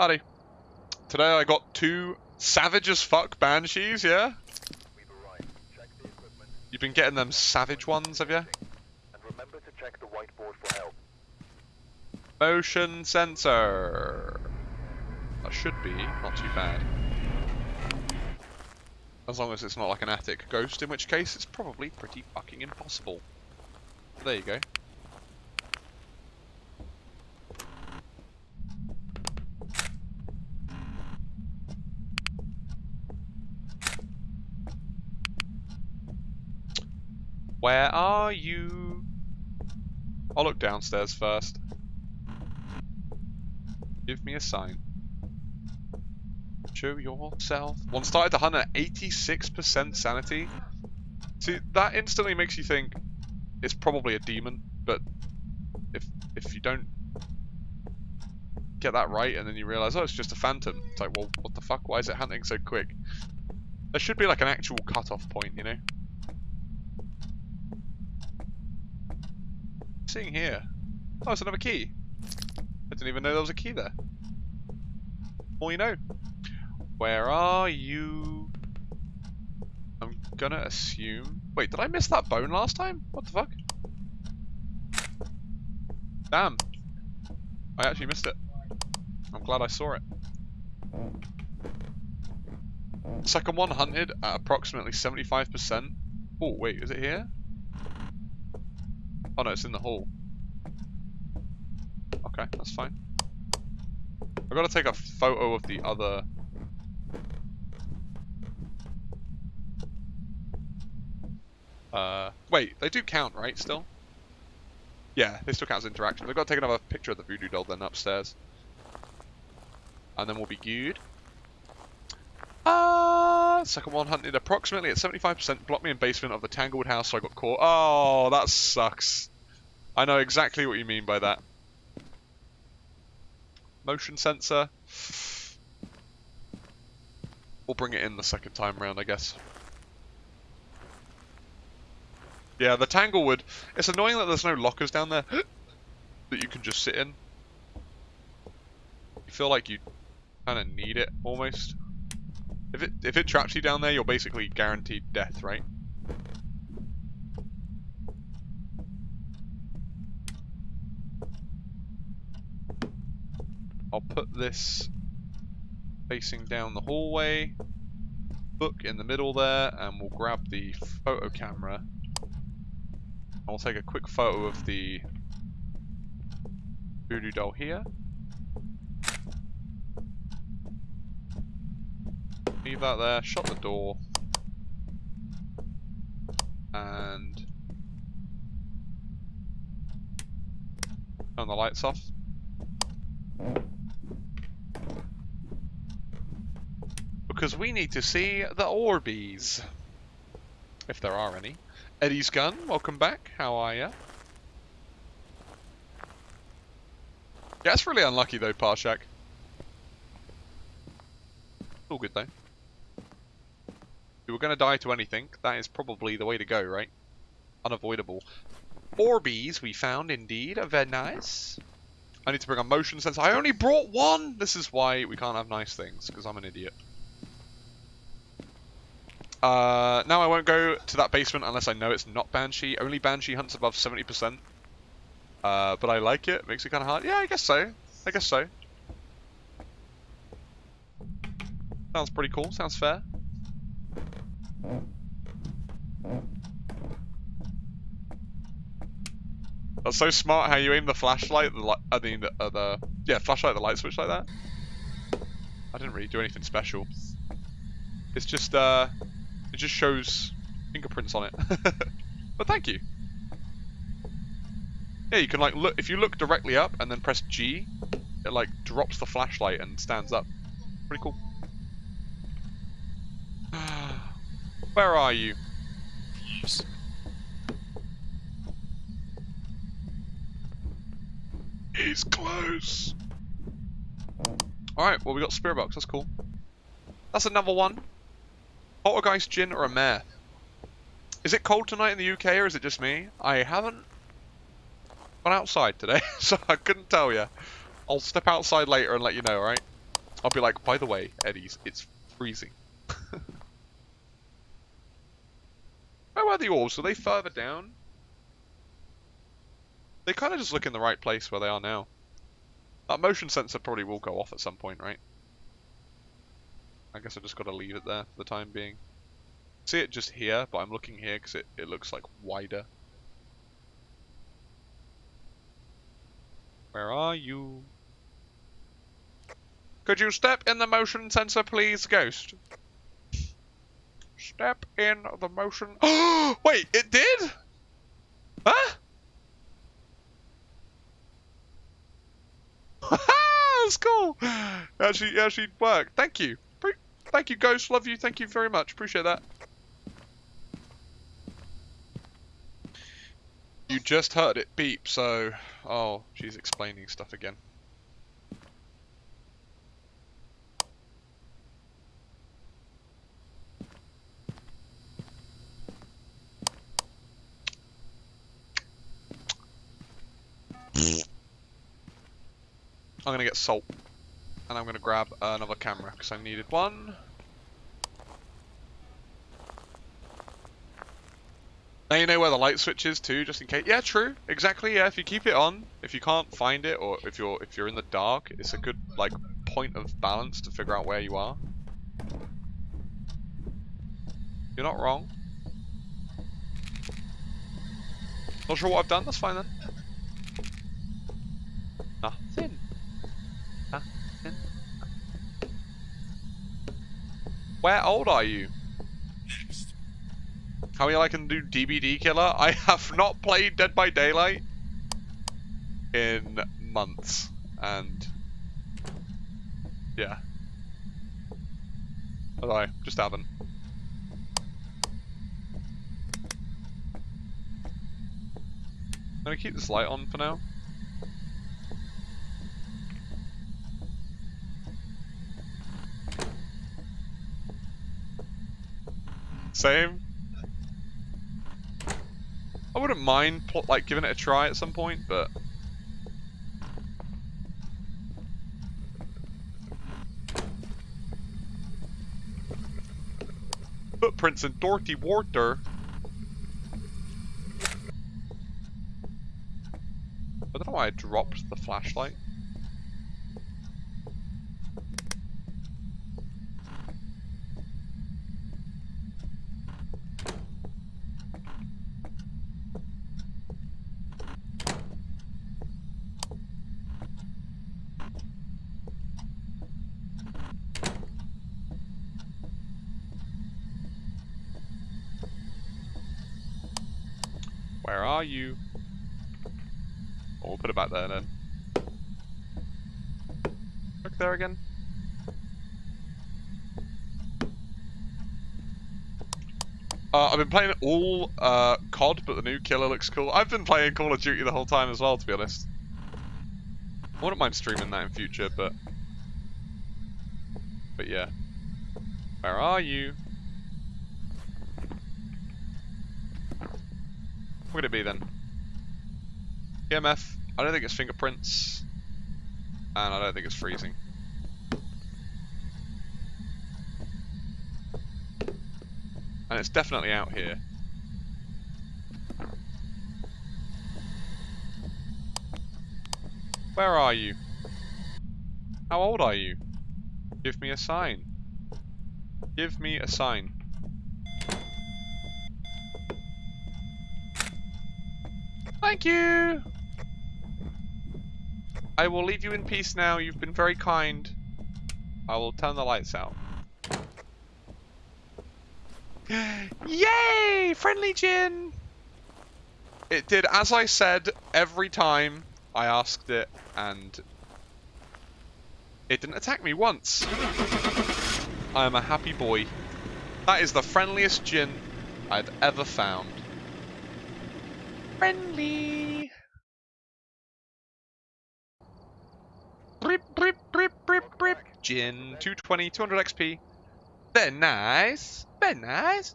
Howdy. Today I got two savage as fuck banshees, yeah? You've been getting them savage ones, have you? Motion sensor. That should be not too bad. As long as it's not like an attic ghost, in which case it's probably pretty fucking impossible. There you go. Where are you? I'll look downstairs first. Give me a sign. Show yourself. One started to hunt at 86% sanity. See, that instantly makes you think it's probably a demon, but if if you don't get that right and then you realize, oh, it's just a phantom, it's like, well, what the fuck? Why is it hunting so quick? There should be like an actual cutoff point, you know? Seeing here. Oh, it's another key. I didn't even know there was a key there. All you know. Where are you? I'm gonna assume... Wait, did I miss that bone last time? What the fuck? Damn. I actually missed it. I'm glad I saw it. Second one hunted at approximately 75%. Oh, wait, is it here? Oh no, it's in the hall. Okay, that's fine. I've got to take a photo of the other... Uh, wait, they do count, right, still? Yeah, they still count as interaction. I've got to take another picture of the voodoo doll then upstairs. And then we'll be good. Uh, second one hunted approximately at 75%. Blocked me in basement of the Tanglewood house, so I got caught. Oh, that sucks. I know exactly what you mean by that. Motion sensor. We'll bring it in the second time round, I guess. Yeah, the Tanglewood. It's annoying that there's no lockers down there that you can just sit in. You feel like you kind of need it, almost. If it if it traps you down there, you're basically guaranteed death, right? I'll put this facing down the hallway, book in the middle there, and we'll grab the photo camera. I'll take a quick photo of the voodoo doll here. Leave that there, shut the door. And turn the lights off. Because we need to see the Orbeez. If there are any. Eddie's Gun, welcome back. How are ya? Yeah, it's really unlucky though, Parshak. All good though. If you were going to die to anything, that is probably the way to go, right? Unavoidable. Orbeez we found indeed. Very nice. I need to bring a motion sensor. I only brought one! This is why we can't have nice things, because I'm an idiot. Uh, now I won't go to that basement unless I know it's not Banshee. Only Banshee hunts above 70%. Uh, but I like it. Makes it kind of hard. Yeah, I guess so. I guess so. Sounds pretty cool. Sounds fair. That's so smart how you aim the flashlight, the I mean, the, uh, the, yeah, flashlight, the light switch like that. I didn't really do anything special. It's just, uh, it just shows fingerprints on it. but thank you. Yeah, you can like look, if you look directly up and then press G, it like drops the flashlight and stands up. Pretty cool. Where are you? Yes. He's close. Alright, well we got Spirit Box, that's cool. That's another one. Poltergeist Jinn or a mare? Is it cold tonight in the UK or is it just me? I haven't gone outside today, so I couldn't tell you. I'll step outside later and let you know, alright? I'll be like, by the way, Eddie's, it's freezing. Where were the orbs? Were they further down? They kind of just look in the right place where they are now. That motion sensor probably will go off at some point, right? I guess I've just got to leave it there for the time being. See it just here, but I'm looking here because it, it looks like wider. Where are you? Could you step in the motion sensor, please, Ghost? Step in the motion. Wait, it did? Huh? That's cool. Actually, actually worked. Thank you. Thank you, Ghost. Love you. Thank you very much. Appreciate that. You just heard it beep, so... Oh, she's explaining stuff again. I'm gonna get salt. And I'm gonna grab another camera, because I needed one. Now you know where the light switch is too, just in case. Yeah, true. Exactly. Yeah, if you keep it on, if you can't find it, or if you're if you're in the dark, it's a good like point of balance to figure out where you are. You're not wrong. Not sure what I've done. That's fine then. Nothing. Nothing. Where old are you? How many I can do DBD killer? I have not played Dead by Daylight in months, and yeah. Although I just haven't. I'm gonna keep this light on for now. Same. I wouldn't mind like giving it a try at some point, but footprints in dirty water. I don't know why I dropped the flashlight. Where are you? Oh, we'll put it back there then. Look there again. Uh, I've been playing all uh, COD, but the new killer looks cool. I've been playing Call of Duty the whole time as well, to be honest. I wouldn't mind streaming that in future, but... But yeah. Where are you? What could it be then? EMF. I don't think it's fingerprints. And I don't think it's freezing. And it's definitely out here. Where are you? How old are you? Give me a sign. Give me a sign. Thank you! I will leave you in peace now. You've been very kind. I will turn the lights out. Yay! Friendly Jinn! It did as I said every time I asked it, and it didn't attack me once. I am a happy boy. That is the friendliest Jinn I've ever found. Friendly! Brip, brip, brip, brip, brip. Jinn, 220, 200 XP. Very nice. Very nice.